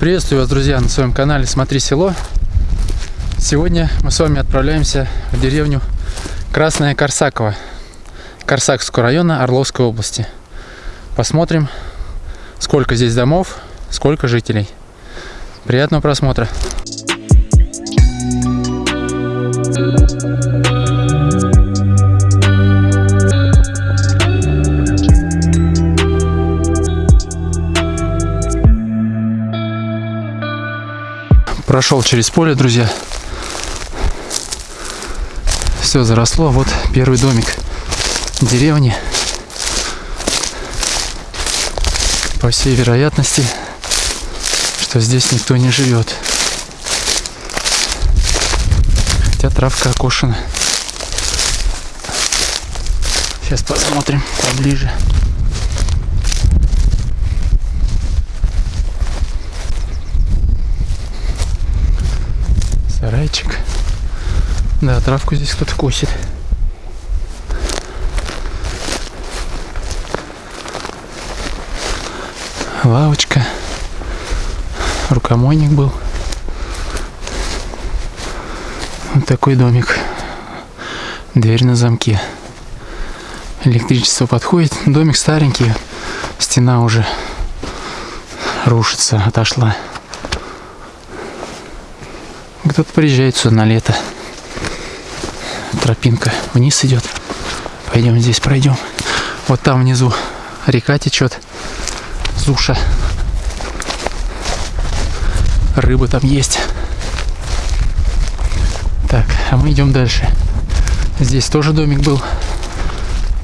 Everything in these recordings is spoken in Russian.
Приветствую вас, друзья, на своем канале «Смотри село». Сегодня мы с вами отправляемся в деревню Красная Корсакова Корсакского района Орловской области. Посмотрим, сколько здесь домов, сколько жителей. Приятного просмотра! Прошел через поле, друзья. Все заросло. Вот первый домик деревни. По всей вероятности, что здесь никто не живет. Хотя травка окошена. Сейчас посмотрим поближе. Сарайчик. Да, травку здесь кто-то косит. Лавочка. Рукомойник был. Вот такой домик. Дверь на замке. Электричество подходит. Домик старенький. Стена уже рушится, отошла. Кто-то приезжает сюда на лето. Тропинка вниз идет. Пойдем здесь пройдем. Вот там внизу река течет. Суша. Рыба там есть. Так, а мы идем дальше. Здесь тоже домик был.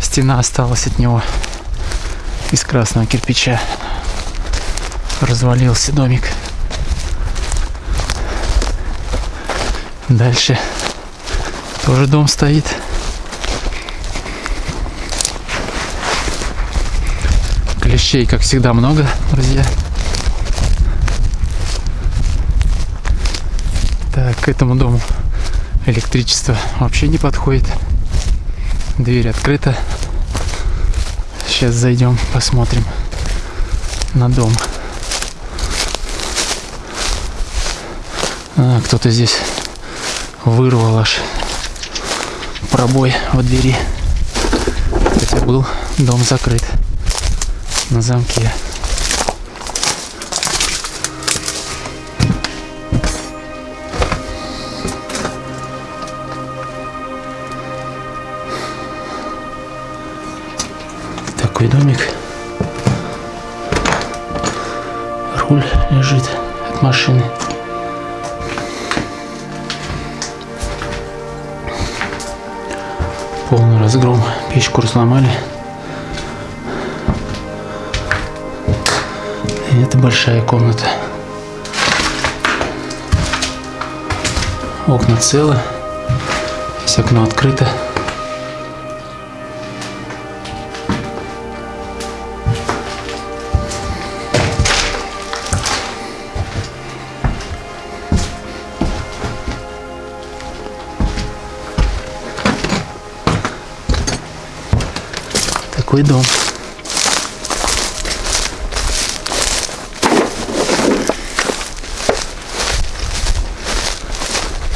Стена осталась от него из красного кирпича. Развалился домик. Дальше тоже дом стоит. Клещей, как всегда, много, друзья. Так, к этому дому электричество вообще не подходит. Дверь открыта. Сейчас зайдем, посмотрим на дом. А, кто-то здесь вырвал аж пробой в двери. Хотя был дом закрыт на замке. Такой домик. Руль лежит от машины. Полный разгром. Печку разломали. И это большая комната. Окна целы. Здесь окно открыто. Такой дом.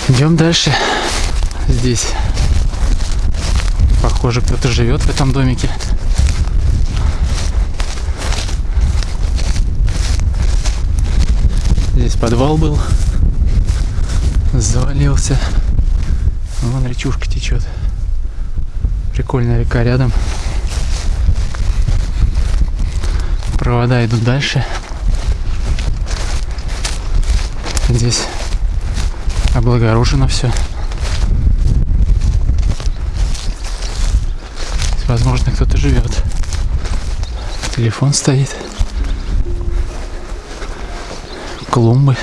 Идем дальше. Здесь, похоже, кто-то живет в этом домике. Здесь подвал был. Завалился. Вон речушка течет. Прикольная река рядом. Провода идут дальше. Здесь облагорожено все. Возможно, кто-то живет. Телефон стоит. Клумбы.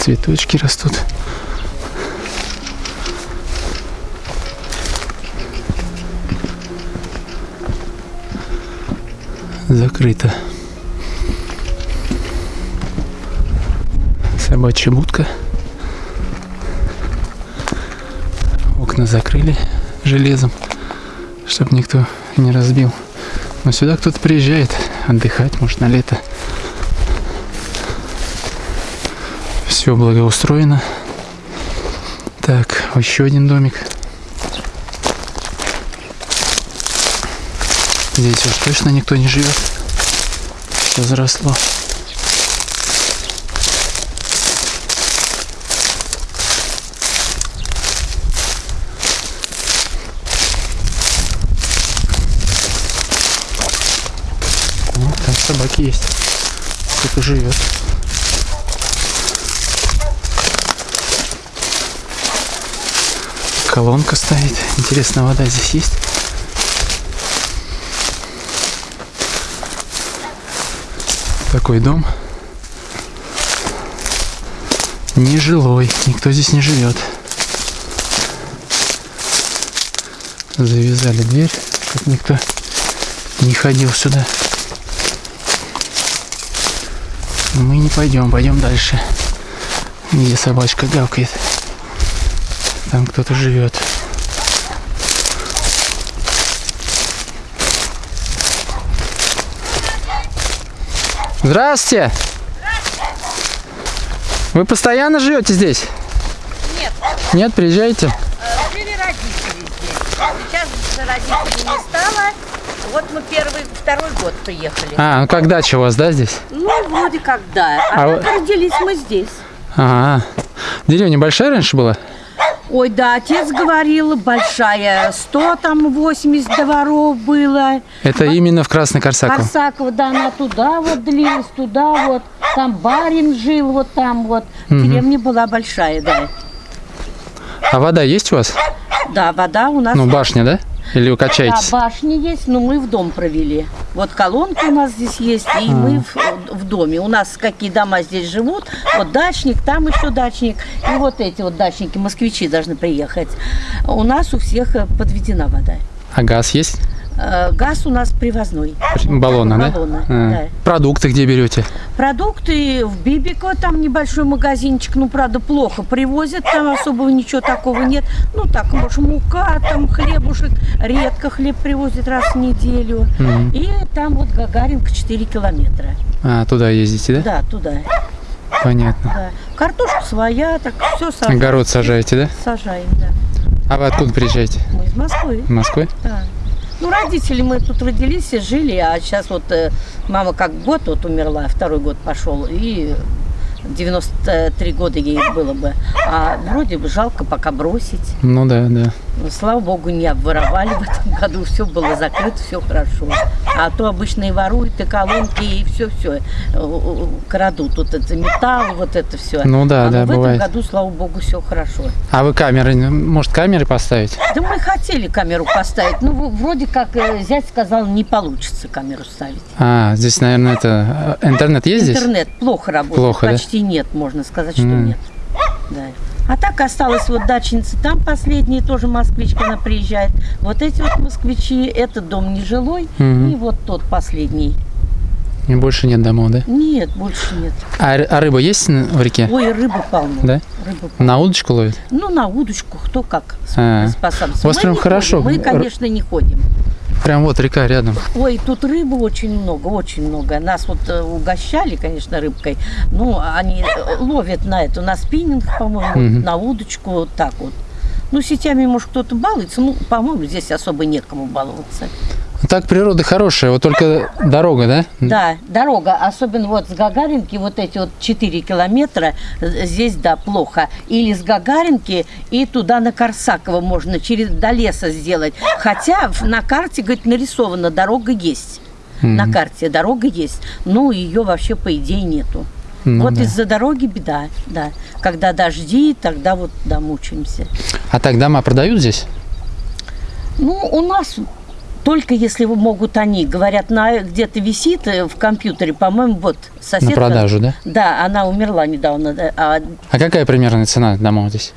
цветочки растут. Закрыто. Собачья будка. Окна закрыли железом, чтобы никто не разбил. Но сюда кто-то приезжает отдыхать, может, на лето. Все благоустроено. Так, еще один домик. Здесь уж точно никто не живет. Все заросло. Вот там собаки есть. Кто-то живет. Колонка стоит. Интересно, вода здесь есть? Такой дом. Нежилой. Никто здесь не живет. Завязали дверь, чтобы никто не ходил сюда. Мы не пойдем, пойдем дальше. Где собачка гавкает. Там кто-то живет. Здравствуйте! Вы постоянно живете здесь? Нет, Нет, приезжайте. э, жили родители здесь. Сейчас за родителей не стало. Вот мы первый, второй год приехали. А, ну как дача у вас, да, здесь? Ну, вроде как да. А А, вы- родились мы здесь. Ага. Деревня большая раньше была? Ой, да, отец говорил, большая, 100 там 80 дворов было. Это именно в Красной Корсаково. Корсакова, да, она туда вот длилась, туда вот. Там барин жил, вот там вот. Деревня была большая, да. А вода есть у вас? Да, вода у нас Ну, башня, да? Или вы Да, башня есть, но мы в дом провели. Вот колонка у нас здесь есть, и мы в, в доме. У нас какие дома здесь живут. Вот дачник, там еще дачник. И вот эти вот дачники, москвичи должны приехать. У нас у всех э, подведена вода. А газ есть? Э, Газ у нас привозной. Баллоны, да? А. да. Продукты где берете? Продукты в Бибико, там небольшой магазинчик, ну, правда, плохо привозят, там особого ничего такого нет. Ну, так, может, мука, там хлебушек, редко хлеб привозят раз в неделю. Мгм. И там вот Гагаринка 4 километра. А, туда ездите, да? Да, туда. Понятно. Да. Картошка своя, так все сажаем. Огород сажаете, да? Сажаем, да. А вы откуда приезжаете? Мы из Москвы, Москвы? да. Ну, родители мы тут родились и жили, а сейчас вот э, мама как год вот умерла, второй год пошел, и 93 года ей было бы. А вроде бы жалко пока бросить. Ну да, да. Но, слава богу, не обворовали в этом году, все было закрыто, все хорошо. А то обычно и воруют, и колонки, и все-все крадут. Вот это металл, вот это все. Ну да, а да, в бывает. этом году, слава богу, все хорошо. А вы камеры, может, камеры поставить? Да мы хотели камеру поставить, ну вроде как э, зять сказал, не получится камеру ставить. А, здесь, наверное, это... э, Интернет есть здесь? Интернет плохо работает, Плохо, да? Почти нет, можно сказать, что М. нет. Да. А так осталась вот дачница, там последняя тоже москвичка, она приезжает. Вот эти вот москвичи, этот дом нежилой, Мгм. и вот тот последний. И больше нет домов, да? Нет, больше нет. А, а рыба есть в реке? Ой, рыбы полно. Да? Рыбы На удочку ловят? Ну, на удочку, кто как А. способности. У вас Мы прям хорошо. ходим, Мы, конечно, не ходим. Прям вот река рядом. Ой, тут рыбы очень много, очень много. Нас вот э, угощали, конечно, рыбкой. Ну, они э, ловят на это, на спиннинг, по-моему, Мгм. на удочку, вот так вот. Ну, сетями, может, кто-то балуется. Ну, по-моему, здесь особо некому баловаться. Так природа хорошая, вот только дорога, да? Да, дорога, особенно вот с Гагаринки, вот эти вот 4 километра, э, здесь, да, плохо. Или с Гагаринки и туда на Корсаково можно через до леса сделать. Хотя на карте, говорит, нарисована, дорога есть. На Мгм. карте дорога есть, но ее вообще, по идее, нету. Ну вот да. из-за дороги беда, да. Когда дожди, тогда вот, да, мучаемся. А так дома продают здесь? Ну, у нас только если могут они, говорят, на где-то висит э, в компьютере, по-моему, вот соседка. На продажу, да? Да, она умерла недавно. да, а, А какая примерная цена домов здесь?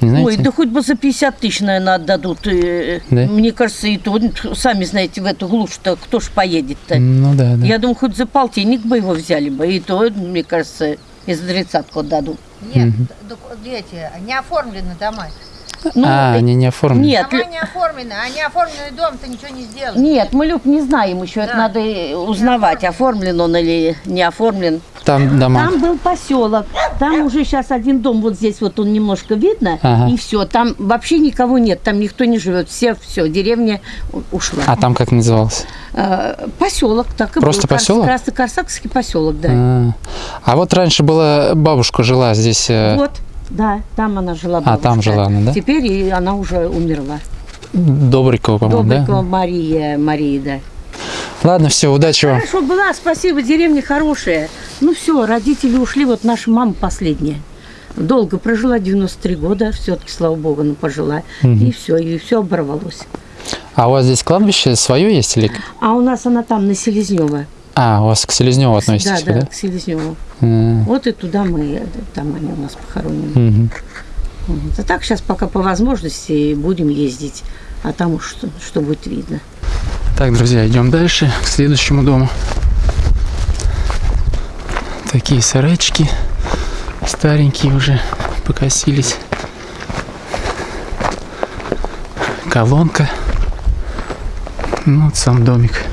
Не знаете? Ой, да хоть бы за 50 тысяч, наверное, отдадут. э, Да? Мне кажется, и то, сами знаете, в эту глушь-то кто ж поедет-то? Ну да, да. Я думаю, хоть за полтинник бы его взяли бы, и то, мне кажется, и за тридцатку отдадут. Нет, доку- эти, не оформлены дома. Ну, а, они не оформлены. Нет, Дома не оформлены, а не оформленный дом ты ничего не сделаешь. нет, мы, Люб, не знаем еще, это Да. надо э, узнавать, оформлен он или не оформлен. Там дома. Там был поселок, там уже сейчас один дом, вот здесь вот он немножко видно, Ага. и все, там вообще никого нет, там никто не живет, все, все, деревня ушла. А там как назывался? Э, поселок, так и Просто был. Поселок? Краснокарсакский поселок, да. А, а вот раньше была бабушка жила здесь. э, Вот, да, там она жила. А, там бабушка. жила она, да? Теперь и она уже умерла. Добрикова, по-моему, Добрикова да? Мария, Мария, да. Ладно, все, удачи вам. Хорошо была, спасибо, деревня хорошая. Ну все, родители ушли, вот наша мама последняя. Долго прожила, 93 года, все-таки, слава богу, она пожила. И все, и все оборвалось. А у вас здесь кладбище свое есть или? А у нас она там, на Селезнева. А, у вас к Селезневу относитесь, да, да, да? к Селезневу. М, Вот и туда мы, э, там они у нас похоронены. мгм. Вот. А так сейчас пока по возможности будем ездить, а там уж что, что будет видно. Так, друзья, идем дальше, к следующему дому. Такие сарайчики старенькие уже покосились. Колонка. Ну, вот сам домик.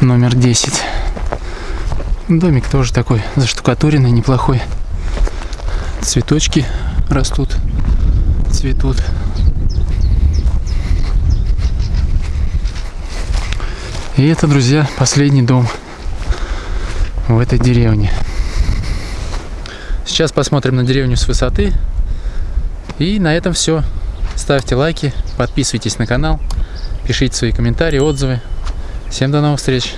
Номер 10. Домик тоже такой заштукатуренный, неплохой. Цветочки растут, цветут. И это, друзья, последний дом в этой деревне. Сейчас посмотрим на деревню с высоты. И на этом все. Ставьте лайки, подписывайтесь на канал, пишите свои комментарии, отзывы. Всем до новых встреч!